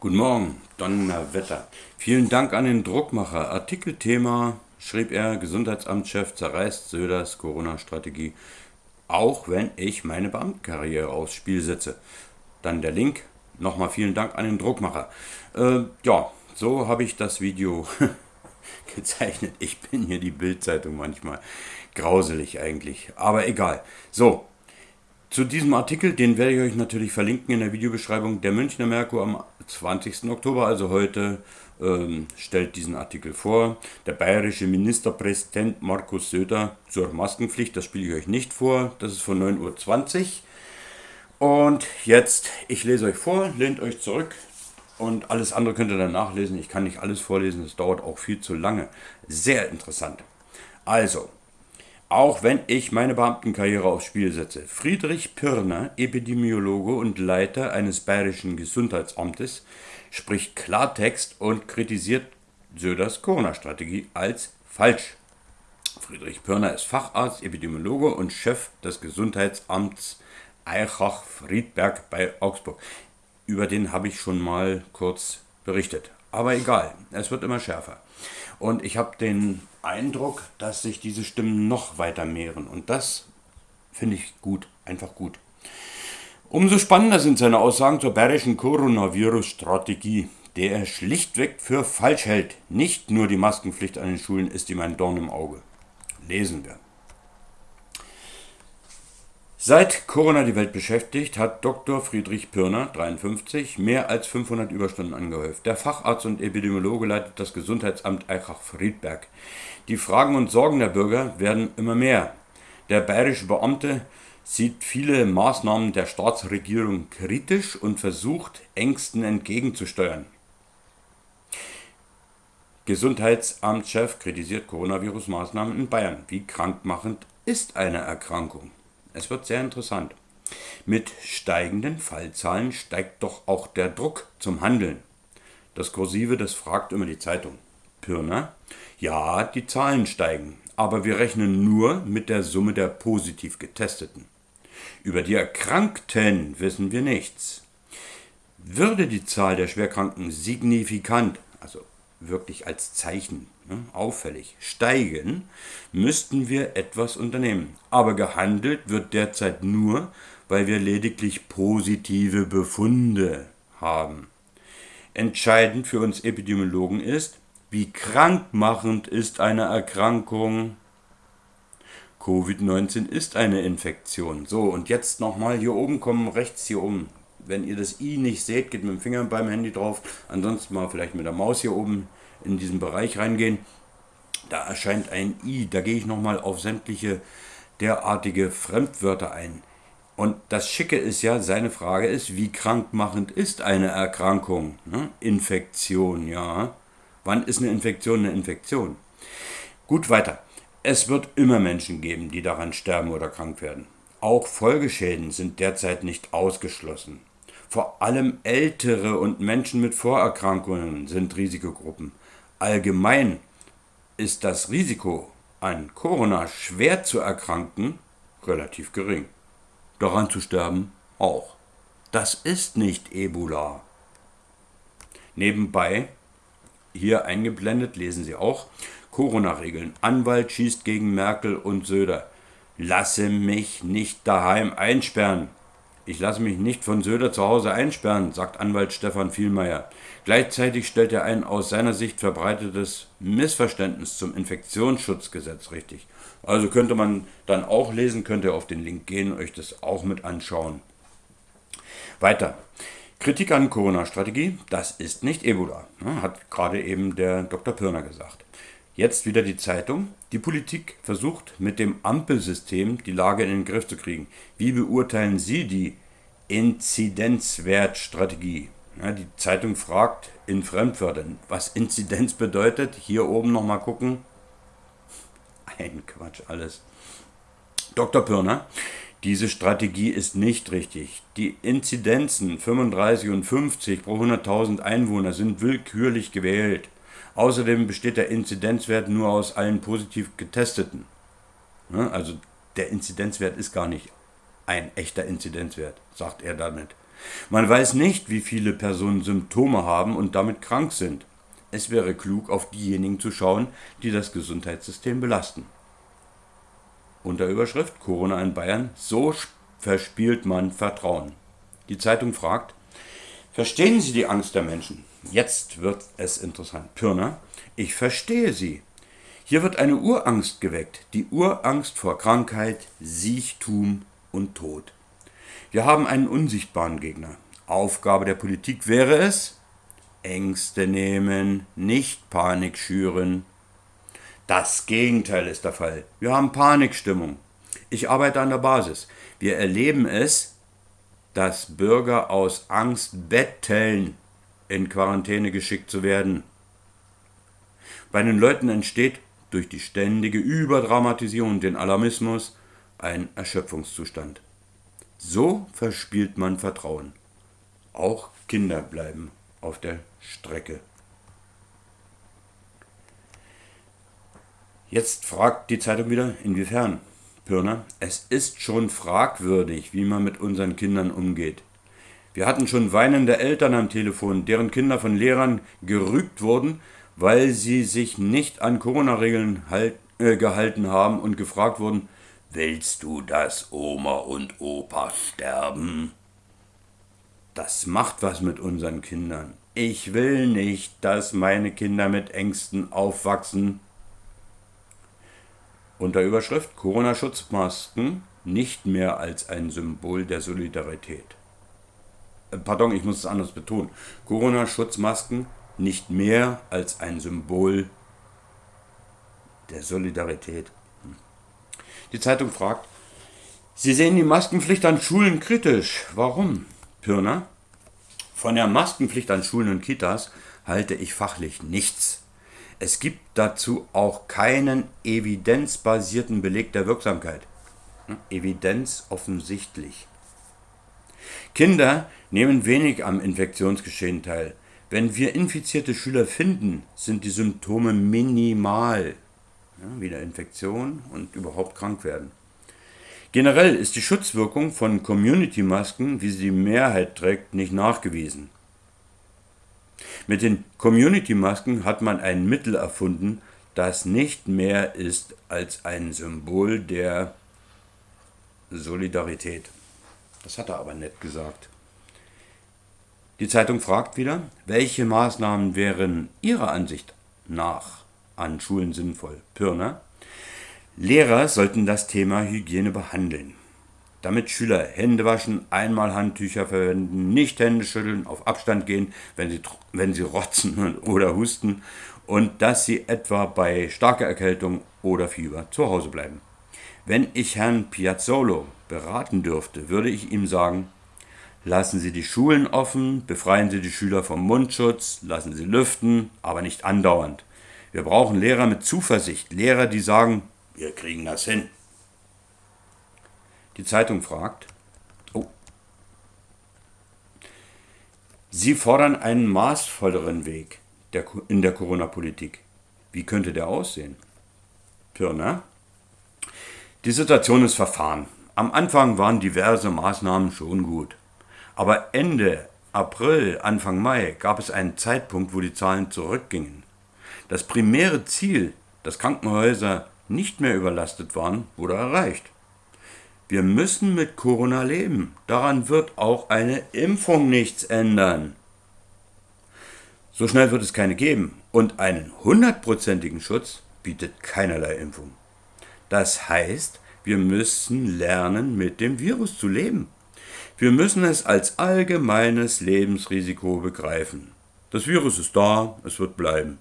Guten Morgen, Donnerwetter. Vielen Dank an den Druckmacher. Artikelthema schrieb er, Gesundheitsamtschef zerreißt Söders Corona-Strategie, auch wenn ich meine Beamtenkarriere aufs Spiel setze. Dann der Link. Nochmal vielen Dank an den Druckmacher. Äh, ja, so habe ich das Video gezeichnet. Ich bin hier die Bildzeitung manchmal. Grauselig eigentlich, aber egal. So, zu diesem Artikel, den werde ich euch natürlich verlinken in der Videobeschreibung. Der Münchner Merkur am 20. Oktober, also heute, ähm, stellt diesen Artikel vor. Der bayerische Ministerpräsident Markus Söder zur Maskenpflicht, das spiele ich euch nicht vor, das ist von 9.20 Uhr. Und jetzt, ich lese euch vor, lehnt euch zurück und alles andere könnt ihr dann nachlesen. Ich kann nicht alles vorlesen, es dauert auch viel zu lange. Sehr interessant. Also, auch wenn ich meine Beamtenkarriere aufs Spiel setze. Friedrich Pirner, Epidemiologe und Leiter eines bayerischen Gesundheitsamtes, spricht Klartext und kritisiert Söders Corona-Strategie als falsch. Friedrich Pirner ist Facharzt, Epidemiologe und Chef des Gesundheitsamts Eichach-Friedberg bei Augsburg. Über den habe ich schon mal kurz berichtet. Aber egal, es wird immer schärfer. Und ich habe den Eindruck, dass sich diese Stimmen noch weiter mehren. Und das finde ich gut, einfach gut. Umso spannender sind seine Aussagen zur bayerischen Coronavirus-Strategie, der er schlichtweg für falsch hält. Nicht nur die Maskenpflicht an den Schulen ist ihm ein Dorn im Auge. Lesen wir. Seit Corona die Welt beschäftigt, hat Dr. Friedrich Pirner, 53, mehr als 500 Überstunden angehäuft. Der Facharzt und Epidemiologe leitet das Gesundheitsamt Eichach-Friedberg. Die Fragen und Sorgen der Bürger werden immer mehr. Der bayerische Beamte sieht viele Maßnahmen der Staatsregierung kritisch und versucht, Ängsten entgegenzusteuern. Gesundheitsamtschef kritisiert Coronavirus-Maßnahmen in Bayern. Wie krankmachend ist eine Erkrankung? Es wird sehr interessant. Mit steigenden Fallzahlen steigt doch auch der Druck zum Handeln. Das Kursive, das fragt immer die Zeitung. Pirner, ja, die Zahlen steigen, aber wir rechnen nur mit der Summe der positiv Getesteten. Über die Erkrankten wissen wir nichts. Würde die Zahl der Schwerkranken signifikant, wirklich als Zeichen ne, auffällig steigen, müssten wir etwas unternehmen. Aber gehandelt wird derzeit nur, weil wir lediglich positive Befunde haben. Entscheidend für uns Epidemiologen ist, wie krankmachend ist eine Erkrankung. Covid-19 ist eine Infektion. So, und jetzt nochmal hier oben kommen, rechts hier oben, wenn ihr das i nicht seht, geht mit dem Finger beim Handy drauf. Ansonsten mal vielleicht mit der Maus hier oben in diesen Bereich reingehen. Da erscheint ein i. Da gehe ich nochmal auf sämtliche derartige Fremdwörter ein. Und das Schicke ist ja, seine Frage ist, wie krankmachend ist eine Erkrankung? Ne? Infektion, ja. Wann ist eine Infektion eine Infektion? Gut, weiter. Es wird immer Menschen geben, die daran sterben oder krank werden. Auch Folgeschäden sind derzeit nicht ausgeschlossen. Vor allem Ältere und Menschen mit Vorerkrankungen sind Risikogruppen. Allgemein ist das Risiko, an Corona schwer zu erkranken, relativ gering. Daran zu sterben auch. Das ist nicht Ebola. Nebenbei, hier eingeblendet, lesen Sie auch, Corona-Regeln. Anwalt schießt gegen Merkel und Söder. Lasse mich nicht daheim einsperren. Ich lasse mich nicht von Söder zu Hause einsperren, sagt Anwalt Stefan Vielmeier. Gleichzeitig stellt er ein aus seiner Sicht verbreitetes Missverständnis zum Infektionsschutzgesetz richtig. Also könnte man dann auch lesen, könnt ihr auf den Link gehen, euch das auch mit anschauen. Weiter. Kritik an Corona-Strategie, das ist nicht Ebola, ne, hat gerade eben der Dr. Pirner gesagt. Jetzt wieder die Zeitung. Die Politik versucht mit dem Ampelsystem die Lage in den Griff zu kriegen. Wie beurteilen Sie die Inzidenzwertstrategie? Ja, die Zeitung fragt in Fremdwörtern, was Inzidenz bedeutet. Hier oben nochmal gucken. Ein Quatsch alles. Dr. Pirner, diese Strategie ist nicht richtig. Die Inzidenzen 35 und 50 pro 100.000 Einwohner sind willkürlich gewählt. Außerdem besteht der Inzidenzwert nur aus allen positiv Getesteten. Also der Inzidenzwert ist gar nicht ein echter Inzidenzwert, sagt er damit. Man weiß nicht, wie viele Personen Symptome haben und damit krank sind. Es wäre klug, auf diejenigen zu schauen, die das Gesundheitssystem belasten. Unter Überschrift Corona in Bayern, so verspielt man Vertrauen. Die Zeitung fragt, verstehen Sie die Angst der Menschen? Jetzt wird es interessant. Pirner, ich verstehe sie. Hier wird eine Urangst geweckt, die Urangst vor Krankheit, Siechtum und Tod. Wir haben einen unsichtbaren Gegner. Aufgabe der Politik wäre es, Ängste nehmen, nicht Panik schüren. Das Gegenteil ist der Fall. Wir haben Panikstimmung. Ich arbeite an der Basis. Wir erleben es, dass Bürger aus Angst betteln, in Quarantäne geschickt zu werden. Bei den Leuten entsteht durch die ständige Überdramatisierung und den Alarmismus ein Erschöpfungszustand. So verspielt man Vertrauen. Auch Kinder bleiben auf der Strecke. Jetzt fragt die Zeitung wieder, inwiefern? Pirner, es ist schon fragwürdig, wie man mit unseren Kindern umgeht. Wir hatten schon weinende Eltern am Telefon, deren Kinder von Lehrern gerügt wurden, weil sie sich nicht an Corona-Regeln halt, äh, gehalten haben und gefragt wurden, willst du, dass Oma und Opa sterben? Das macht was mit unseren Kindern. Ich will nicht, dass meine Kinder mit Ängsten aufwachsen. Unter Überschrift Corona-Schutzmasken nicht mehr als ein Symbol der Solidarität. Pardon, ich muss es anders betonen. Corona-Schutzmasken nicht mehr als ein Symbol der Solidarität. Die Zeitung fragt, Sie sehen die Maskenpflicht an Schulen kritisch. Warum, Pirner? Von der Maskenpflicht an Schulen und Kitas halte ich fachlich nichts. Es gibt dazu auch keinen evidenzbasierten Beleg der Wirksamkeit. Hm? Evidenz offensichtlich. Kinder nehmen wenig am Infektionsgeschehen teil. Wenn wir infizierte Schüler finden, sind die Symptome minimal. Ja, wieder Infektion und überhaupt krank werden. Generell ist die Schutzwirkung von Community-Masken, wie sie die Mehrheit trägt, nicht nachgewiesen. Mit den Community-Masken hat man ein Mittel erfunden, das nicht mehr ist als ein Symbol der Solidarität. Das hat er aber nett gesagt. Die Zeitung fragt wieder, welche Maßnahmen wären Ihrer Ansicht nach an Schulen sinnvoll? Pirner. Lehrer sollten das Thema Hygiene behandeln. Damit Schüler Hände waschen, einmal Handtücher verwenden, nicht Hände schütteln, auf Abstand gehen, wenn sie, wenn sie rotzen oder husten und dass sie etwa bei starker Erkältung oder Fieber zu Hause bleiben. Wenn ich Herrn Piazzolo beraten dürfte, würde ich ihm sagen, Lassen Sie die Schulen offen, befreien Sie die Schüler vom Mundschutz, lassen Sie lüften, aber nicht andauernd. Wir brauchen Lehrer mit Zuversicht, Lehrer, die sagen, wir kriegen das hin. Die Zeitung fragt, oh, Sie fordern einen maßvolleren Weg in der Corona-Politik. Wie könnte der aussehen? Pirner, die Situation ist verfahren. Am Anfang waren diverse Maßnahmen schon gut. Aber Ende April, Anfang Mai gab es einen Zeitpunkt, wo die Zahlen zurückgingen. Das primäre Ziel, dass Krankenhäuser nicht mehr überlastet waren, wurde erreicht. Wir müssen mit Corona leben. Daran wird auch eine Impfung nichts ändern. So schnell wird es keine geben. Und einen hundertprozentigen Schutz bietet keinerlei Impfung. Das heißt, wir müssen lernen, mit dem Virus zu leben. Wir müssen es als allgemeines Lebensrisiko begreifen. Das Virus ist da, es wird bleiben.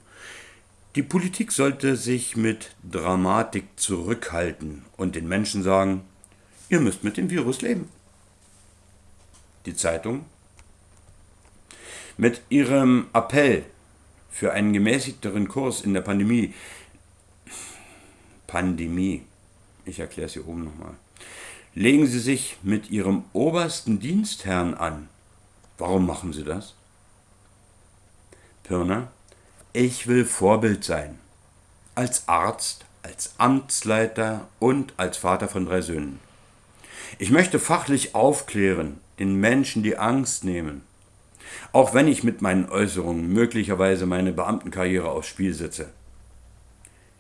Die Politik sollte sich mit Dramatik zurückhalten und den Menschen sagen, ihr müsst mit dem Virus leben. Die Zeitung mit ihrem Appell für einen gemäßigteren Kurs in der Pandemie, Pandemie, ich erkläre es hier oben nochmal, legen Sie sich mit Ihrem obersten Dienstherrn an. Warum machen Sie das? Pirner, ich will Vorbild sein. Als Arzt, als Amtsleiter und als Vater von drei Söhnen. Ich möchte fachlich aufklären, den Menschen die Angst nehmen. Auch wenn ich mit meinen Äußerungen möglicherweise meine Beamtenkarriere aufs Spiel setze.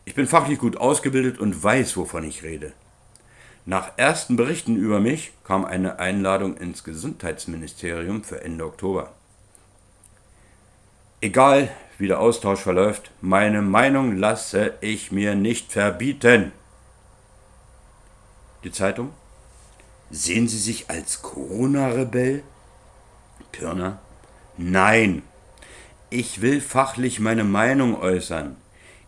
Ich bin fachlich gut ausgebildet und weiß, wovon ich rede. Nach ersten Berichten über mich kam eine Einladung ins Gesundheitsministerium für Ende Oktober. Egal, wie der Austausch verläuft, meine Meinung lasse ich mir nicht verbieten. Die Zeitung? Sehen Sie sich als Corona-Rebell? Pirner? Nein. Ich will fachlich meine Meinung äußern.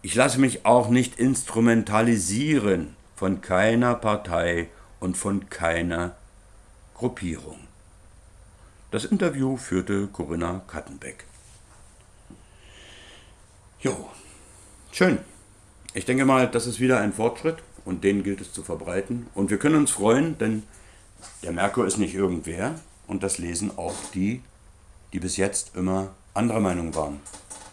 Ich lasse mich auch nicht instrumentalisieren von keiner Partei und von keiner Gruppierung. Das Interview führte Corinna Kattenbeck. Jo, schön. Ich denke mal, das ist wieder ein Fortschritt und den gilt es zu verbreiten. Und wir können uns freuen, denn der Merkur ist nicht irgendwer und das lesen auch die, die bis jetzt immer anderer Meinung waren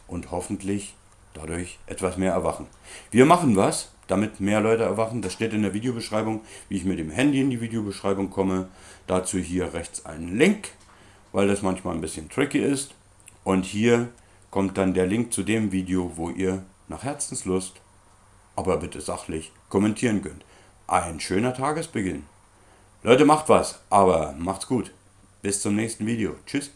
und hoffentlich dadurch etwas mehr erwachen. Wir machen was, damit mehr Leute erwachen. Das steht in der Videobeschreibung, wie ich mit dem Handy in die Videobeschreibung komme. Dazu hier rechts einen Link, weil das manchmal ein bisschen tricky ist. Und hier kommt dann der Link zu dem Video, wo ihr nach Herzenslust, aber bitte sachlich, kommentieren könnt. Ein schöner Tagesbeginn. Leute, macht was, aber macht's gut. Bis zum nächsten Video. Tschüss.